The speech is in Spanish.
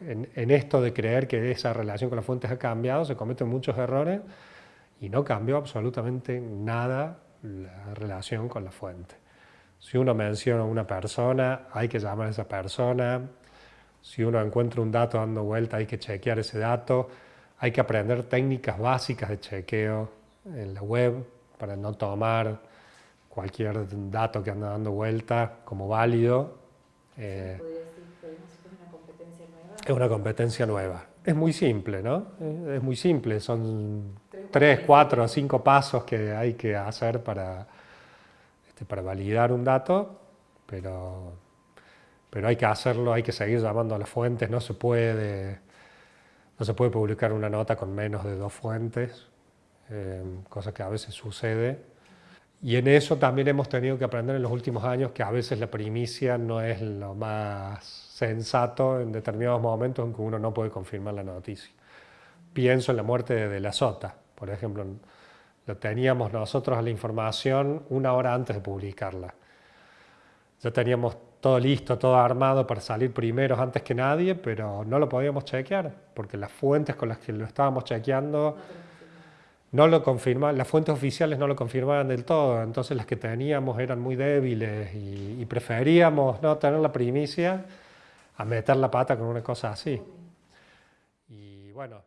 en, esto de creer que esa relación con las fuentes ha cambiado, se cometen muchos errores y no cambió absolutamente nada la relación con la fuente. Si uno menciona a una persona, hay que llamar a esa persona. Si uno encuentra un dato dando vuelta, hay que chequear ese dato. Hay que aprender técnicas básicas de chequeo en la web para no tomar cualquier dato que anda dando vuelta como válido. Eh, ¿Es una competencia nueva? Es muy simple, ¿no? Es muy simple, son tres, cuatro cinco pasos que hay que hacer para, este, para validar un dato, pero, pero hay que hacerlo, hay que seguir llamando a las fuentes, no se puede, no se puede publicar una nota con menos de dos fuentes, eh, cosa que a veces sucede. Y en eso también hemos tenido que aprender en los últimos años que a veces la primicia no es lo más sensato en determinados momentos en que uno no puede confirmar la noticia. Pienso en la muerte de la Sota, por ejemplo, lo teníamos nosotros la información una hora antes de publicarla. Ya teníamos todo listo, todo armado para salir primeros antes que nadie, pero no lo podíamos chequear, porque las fuentes con las que lo estábamos chequeando no lo confirmaban, las fuentes oficiales no lo confirmaban del todo, entonces las que teníamos eran muy débiles y, y preferíamos no tener la primicia a meter la pata con una cosa así. Y bueno,